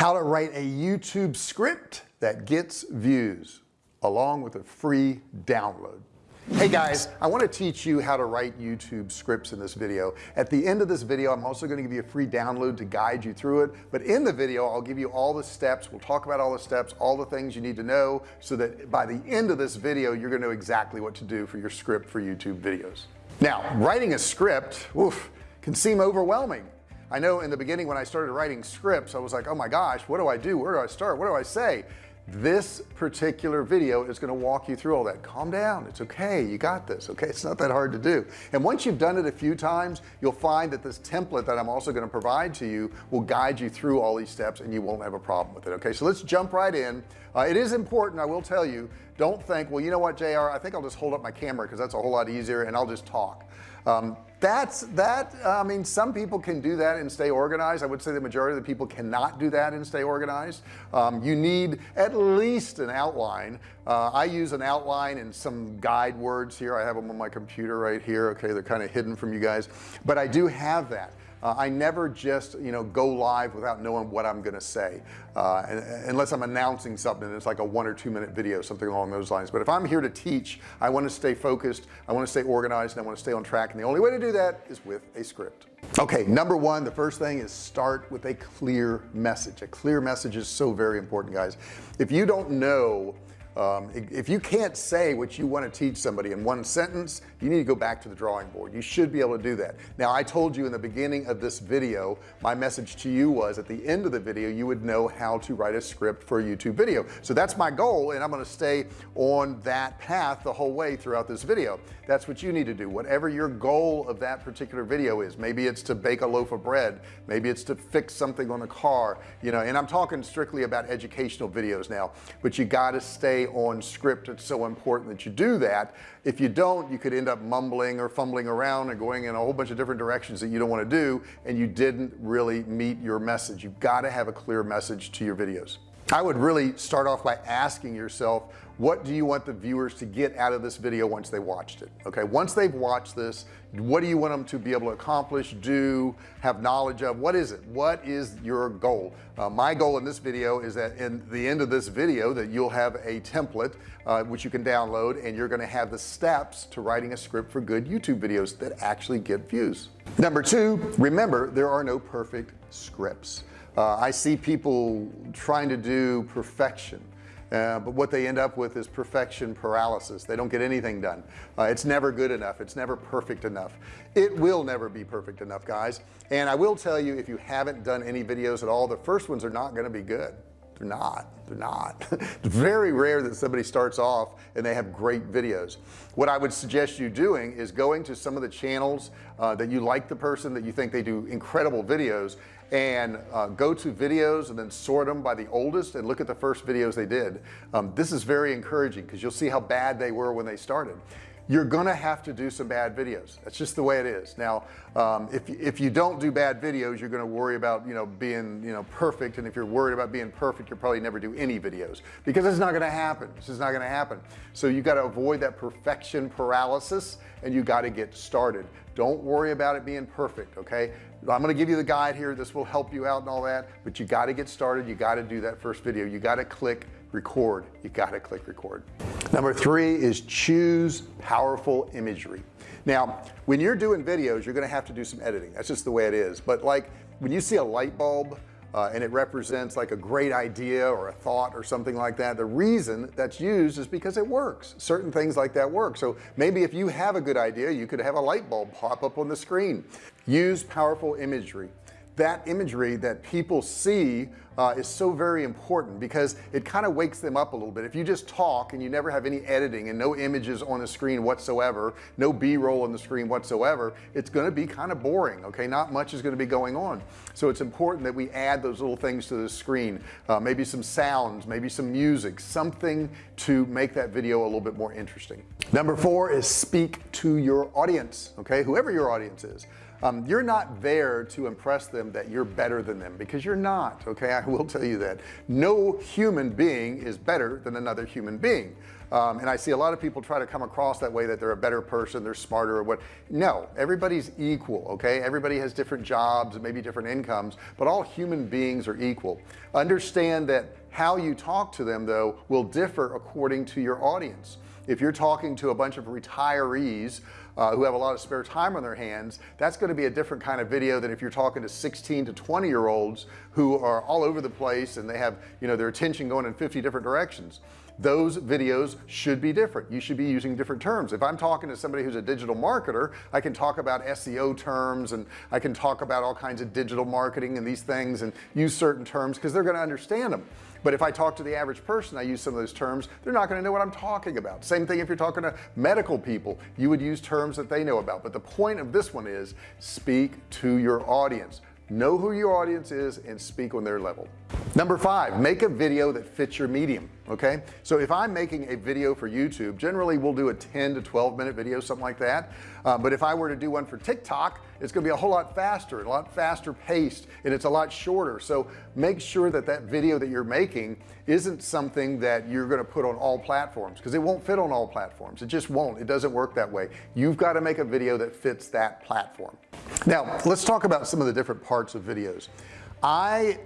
how to write a YouTube script that gets views along with a free download. Hey guys I want to teach you how to write YouTube scripts in this video. At the end of this video I'm also going to give you a free download to guide you through it. But in the video I'll give you all the steps. We'll talk about all the steps all the things you need to know so that by the end of this video you're going to know exactly what to do for your script for YouTube videos. Now writing a script oof, can seem overwhelming I know in the beginning when I started writing scripts I was like oh my gosh what do I do? Where do I start? What do I say? This particular video is going to walk you through all that. Calm down. It's okay. You got this okay? It's not that hard to do. And once you've done it a few times you'll find that this template that I'm also going to provide to you will guide you through all these steps and you won't have a problem with it okay? So let's jump right in. Uh, it is important I will tell you don't think well you know what JR I think I'll just hold up my camera because that's a whole lot easier and I'll just talk um, that's that I mean some people can do that and stay organized. I would say the majority of the people cannot do that and stay organized. Um, you need at least an outline. Uh, I use an outline and some guide words here. I have them on my computer right here. Okay they're kind of hidden from you guys. But I do have that uh, I never just you know go live without knowing what I'm gonna say uh, and, unless I'm announcing something it's like a one or two minute video something along those lines. But if I'm here to teach I want to stay focused I want to stay organized and I want to stay on track. And the only way to do that is with a script. Okay number one the first thing is start with a clear message. A clear message is so very important guys. If you don't know um, if you can't say what you want to teach somebody in one sentence you need to go back to the drawing board. You should be able to do that. Now I told you in the beginning of this video my message to you was at the end of the video you would know how to write a script for a YouTube video. So that's my goal and I'm going to stay on that path the whole way throughout this video. That's what you need to do. Whatever your goal of that particular video is maybe it's to bake a loaf of bread maybe it's to fix something on a car you know and I'm talking strictly about educational videos now but you got to stay on script it's so important that you do that. If you don't you could end up mumbling or fumbling around and going in a whole bunch of different directions that you don't want to do and you didn't really meet your message. You've got to have a clear message to your videos. I would really start off by asking yourself what do you want the viewers to get out of this video once they watched it okay? Once they've watched this what do you want them to be able to accomplish do have knowledge of? What is it? What is your goal? Uh, my goal in this video is that in the end of this video that you'll have a template uh, which you can download and you're going to have the steps to writing a script for good YouTube videos that actually get views. Number two remember there are no perfect scripts. Uh, I see people trying to do perfection uh, but what they end up with is perfection paralysis. They don't get anything done. Uh, it's never good enough. It's never perfect enough. It will never be perfect enough guys. And I will tell you if you haven't done any videos at all the first ones are not going to be good. They're not. They're not. It's very rare that somebody starts off and they have great videos. What I would suggest you doing is going to some of the channels uh, that you like the person that you think they do incredible videos and uh, go to videos and then sort them by the oldest and look at the first videos they did. Um, this is very encouraging because you'll see how bad they were when they started. You're gonna have to do some bad videos. That's just the way it is. Now um, if, if you don't do bad videos you're gonna worry about you know being you know perfect. And if you're worried about being perfect you'll probably never do any videos because it's not gonna happen. This is not gonna happen. So you got to avoid that perfection paralysis and you got to get started don't worry about it being perfect okay? I'm to give you the guide here. This will help you out and all that but you got to get started. You got to do that first video. You got to click record. You got to click record. Number three is choose powerful imagery. Now when you're doing videos you're to have to do some editing. That's just the way it is. But like when you see a light bulb uh, and it represents like a great idea or a thought or something like that the reason that's used is because it works. Certain things like that work. So maybe if you have a good idea you could have a light bulb pop up on the screen. Use powerful imagery that imagery that people see uh, is so very important because it kind of wakes them up a little bit. If you just talk and you never have any editing and no images on the screen whatsoever no b-roll on the screen whatsoever it's going to be kind of boring okay? Not much is going to be going on. So it's important that we add those little things to the screen. Uh, maybe some sounds maybe some music something to make that video a little bit more interesting. Number four is speak to your audience okay? Whoever your audience is um, you're not there to impress them that you're better than them because you're not okay? I will tell you that. No human being is better than another human being. Um, and I see a lot of people try to come across that way that they're a better person they're smarter or what. No everybody's equal okay? Everybody has different jobs and maybe different incomes but all human beings are equal. Understand that how you talk to them though will differ according to your audience. If you're talking to a bunch of retirees uh, who have a lot of spare time on their hands that's going to be a different kind of video than if you're talking to 16 to 20 year olds who are all over the place and they have you know their attention going in 50 different directions. Those videos should be different. You should be using different terms. If I'm talking to somebody who's a digital marketer I can talk about SEO terms and I can talk about all kinds of digital marketing and these things and use certain terms because they're going to understand them but if I talk to the average person I use some of those terms they're not going to know what I'm talking about. Same thing if you're talking to medical people you would use terms that they know about. But the point of this one is speak to your audience. Know who your audience is and speak on their level. Number five make a video that fits your medium okay? So if I'm making a video for YouTube generally we'll do a 10 to 12 minute video something like that. Um, but if I were to do one for TikTok it's gonna be a whole lot faster a lot faster paced and it's a lot shorter. So make sure that that video that you're making isn't something that you're going to put on all platforms because it won't fit on all platforms. It just won't. It doesn't work that way. You've got to make a video that fits that platform. Now let's talk about some of the different parts of videos. I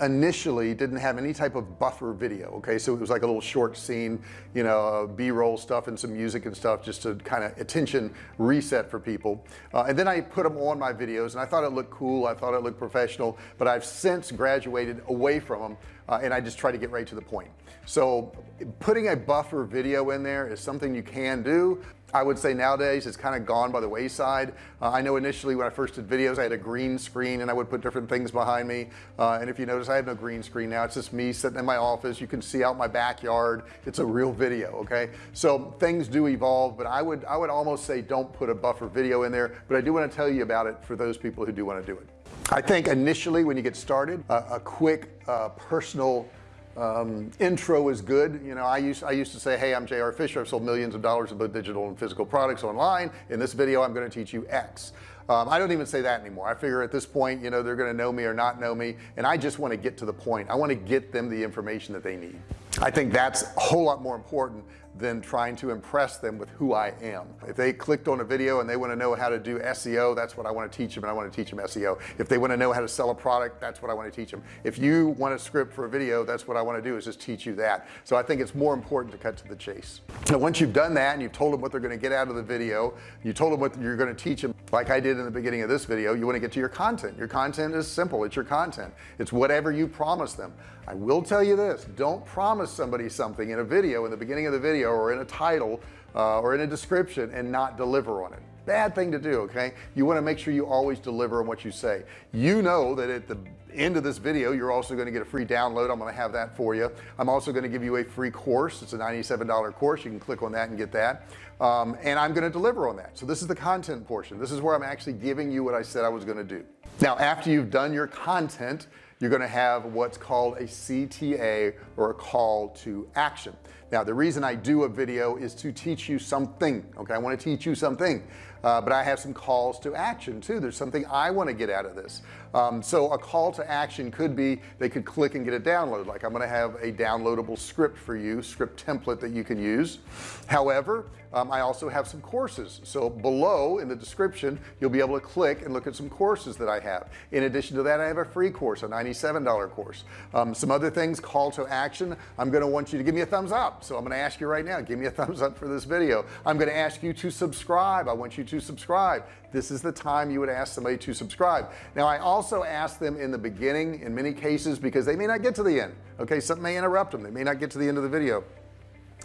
initially didn't have any type of buffer video okay? So it was like a little short scene you know b-roll stuff and some music and stuff just to kind of attention reset for people. Uh, and then I put them on my videos and I thought it looked cool I thought it looked professional but I've since graduated away from them uh, and I just try to get right to the point. So putting a buffer video in there is something you can do. I would say nowadays it's kind of gone by the wayside. Uh, I know initially when I first did videos I had a green screen and I would put different things behind me. Uh, and if you notice I have no green screen now. It's just me sitting in my office. You can see out my backyard. It's a real video okay? So things do evolve but I would I would almost say don't put a buffer video in there. But I do want to tell you about it for those people who do want to do it I think initially when you get started uh, a quick uh, personal um, intro is good. You know I used I used to say hey I'm JR Fisher. I've sold millions of dollars of both digital and physical products online. In this video I'm going to teach you X. Um, I don't even say that anymore. I figure at this point you know they're going to know me or not know me and I just want to get to the point. I want to get them the information that they need. I think that's a whole lot more important than trying to impress them with who I am. If they clicked on a video and they want to know how to do SEO that's what I want to teach them and I want to teach them SEO if they want to know how to sell a product that's what I want to teach them if you want a script for a video that's what I want to do is just teach you that. So I think it's more important to cut to the chase. Now once you've done that and you've told them what they're going to get out of the video you told them what you're going to teach them like I did in the beginning of this video you want to get to your content. Your content is simple it's your content. It's whatever you promise them. I will tell you this don't promise somebody something in a video in the beginning of the video or in a title uh, or in a description and not deliver on it bad thing to do okay? You want to make sure you always deliver on what you say. You know that at the end of this video you're also going to get a free download. I'm going to have that for you. I'm also going to give you a free course. It's a $97 course. You can click on that and get that. Um, and I'm going to deliver on that. So this is the content portion. This is where I'm actually giving you what I said I was going to do. Now after you've done your content you're going to have what's called a CTA or a call to action. Now the reason I do a video is to teach you something okay? I want to teach you something uh, but I have some calls to action too. There's something I want to get out of this. Um, so a call to action could be they could click and get a download like I'm going to have a downloadable script for you script template that you can use. However um, I also have some courses. So below in the description you'll be able to click and look at some courses that I have. In addition to that I have a free course a $97 course. Um, some other things call to action. I'm going to want you to give me a thumbs up. So I'm going to ask you right now give me a thumbs up for this video. I'm going to ask you to subscribe. I want you to subscribe. This is the time you would ask somebody to subscribe. Now I also ask them in the beginning in many cases because they may not get to the end okay? Something may interrupt them. They may not get to the end of the video.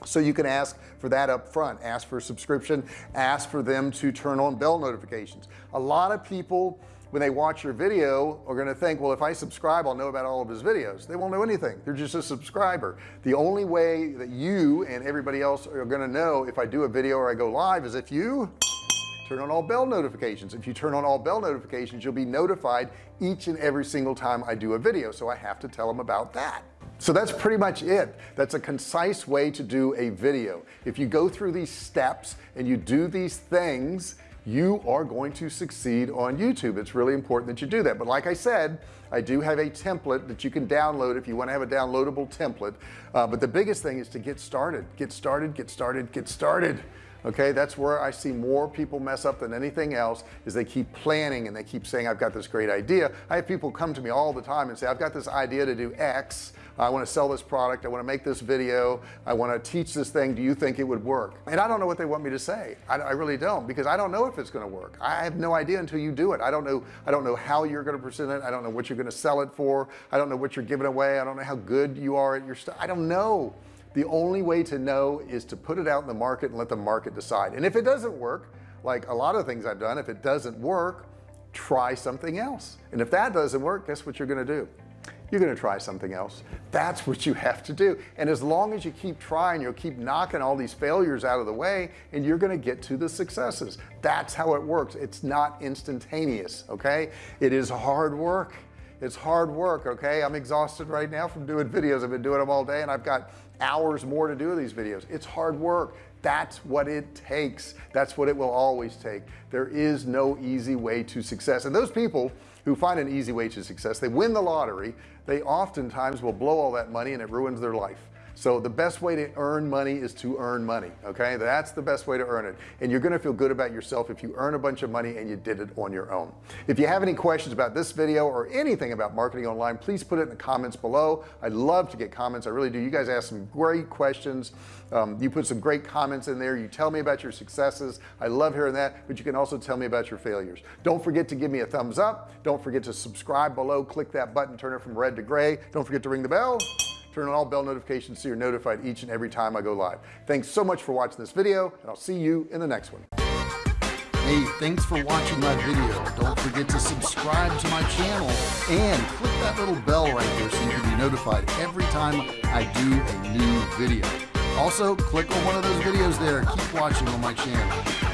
So you can ask for that up front. Ask for a subscription. Ask for them to turn on bell notifications. A lot of people when they watch your video are going to think well if I subscribe I'll know about all of his videos. They won't know anything. They're just a subscriber. The only way that you and everybody else are going to know if I do a video or I go live is if you turn on all bell notifications. If you turn on all bell notifications you'll be notified each and every single time I do a video. So I have to tell them about that. So that's pretty much it. That's a concise way to do a video. If you go through these steps and you do these things you are going to succeed on YouTube. It's really important that you do that. But like I said I do have a template that you can download if you want to have a downloadable template. Uh, but the biggest thing is to get started get started get started get started okay that's where I see more people mess up than anything else is they keep planning and they keep saying I've got this great idea. I have people come to me all the time and say I've got this idea to do X. I want to sell this product. I want to make this video. I want to teach this thing. Do you think it would work? And I don't know what they want me to say. I, I really don't because I don't know if it's going to work. I have no idea until you do it. I don't know I don't know how you're going to present it. I don't know what you're going to sell it for. I don't know what you're giving away. I don't know how good you are at your stuff I don't know the only way to know is to put it out in the market and let the market decide. And if it doesn't work like a lot of things I've done if it doesn't work try something else. And if that doesn't work guess what you're gonna do? You're going to try something else. That's what you have to do. And as long as you keep trying you'll keep knocking all these failures out of the way and you're going to get to the successes. That's how it works. It's not instantaneous okay? It is hard work it's hard work okay? I'm exhausted right now from doing videos. I've been doing them all day and I've got hours more to do these videos. It's hard work. That's what it takes. That's what it will always take. There is no easy way to success. And those people who find an easy way to success they win the lottery. They oftentimes will blow all that money and it ruins their life so the best way to earn money is to earn money okay? That's the best way to earn it. And you're gonna feel good about yourself if you earn a bunch of money and you did it on your own. If you have any questions about this video or anything about marketing online please put it in the comments below. I'd love to get comments. I really do. You guys ask some great questions. Um, you put some great comments in there. You tell me about your successes. I love hearing that but you can also tell me about your failures. Don't forget to give me a thumbs up. Don't forget to subscribe below. Click that button. Turn it from red to gray. Don't forget to ring the bell turn on all bell notifications so you're notified each and every time I go live thanks so much for watching this video and I'll see you in the next one Hey, thanks for watching my video. Don't forget to subscribe to my channel and click that little bell right there so you can be notified every time I do a new video. Also, click on one of those videos there. Keep watching on my channel.